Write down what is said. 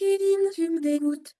Kevin, tu me dégoûtes.